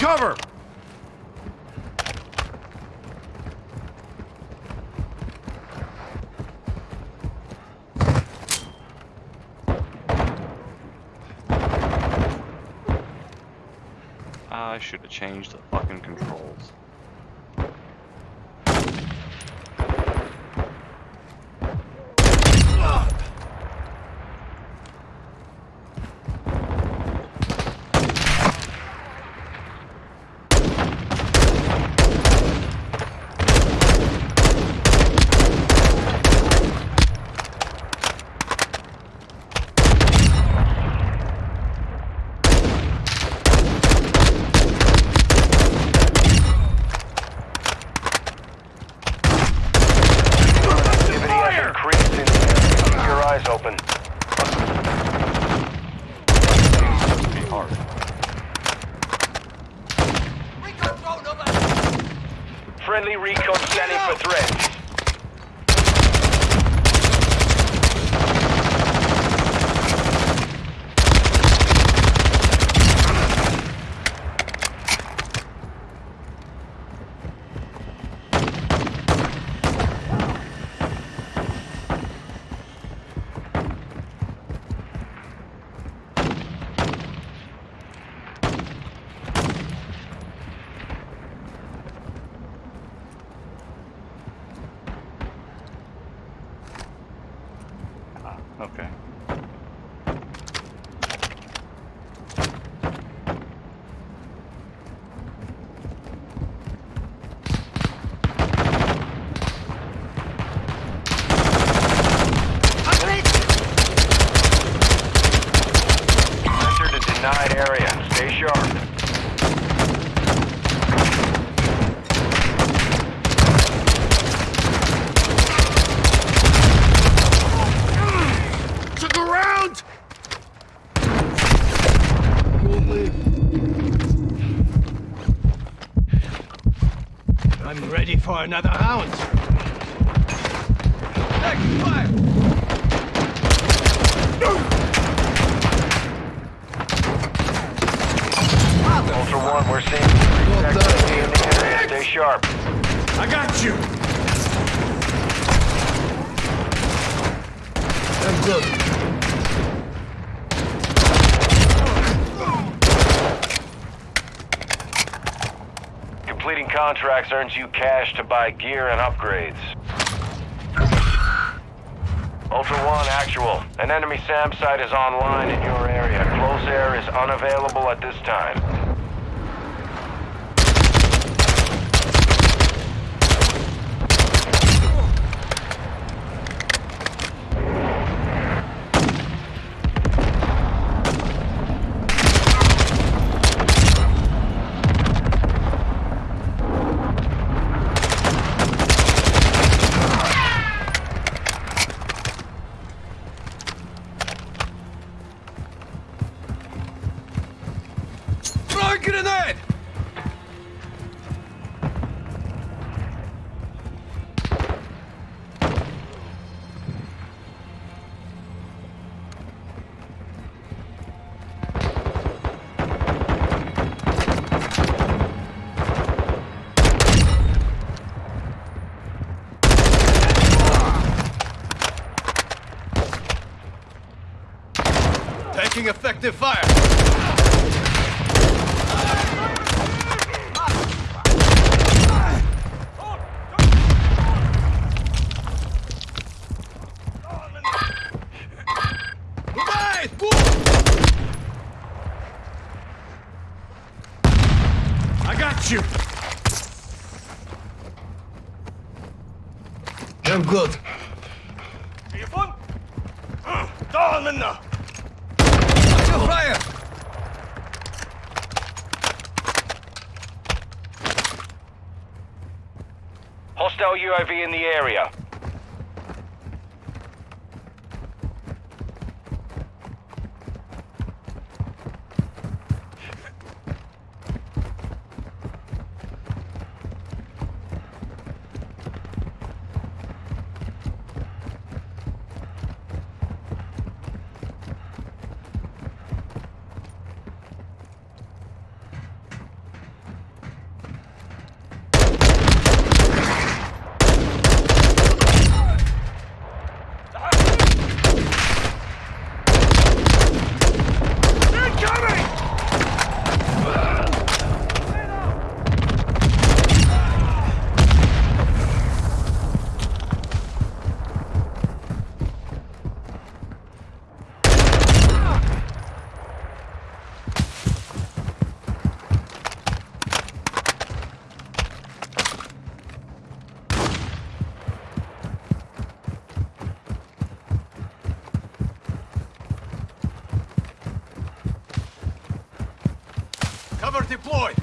Cover! I should have changed the fucking controls. Okay. Area. Stay sharp. For another round. Next fire! Ultra One, we're seeing increased in the area. Stay sharp. I got you! I'm good. Contracts earns you cash to buy gear and upgrades. Ultra One, actual. An enemy SAM site is online in your area. Close air is unavailable at this time. Effective fire! Grenade! I got you! I'm good. Telefon! Down, Männer! Hostile UAV in the area. Cover deployed.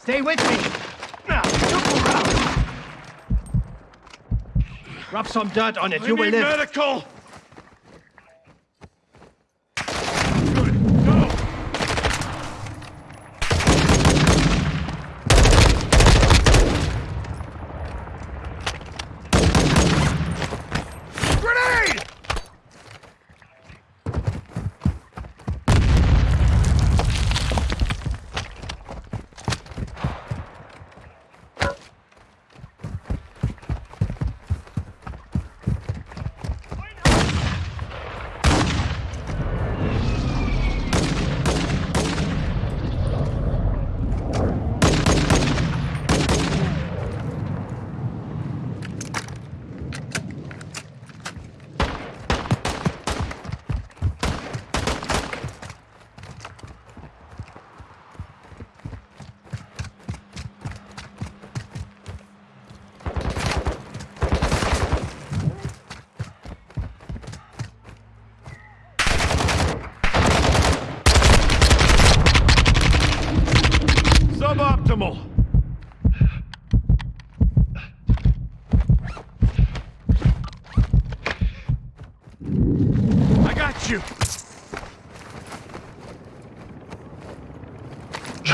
Stay with me. Rub some dirt on it. I you will live. medical.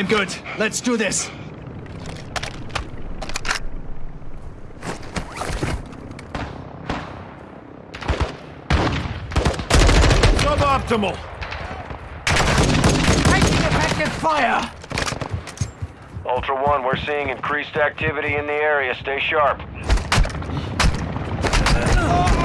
I'm good. Let's do this. Suboptimal. Taking effective fire. Ultra One, we're seeing increased activity in the area. Stay sharp. Uh.